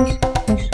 мышь, мышь,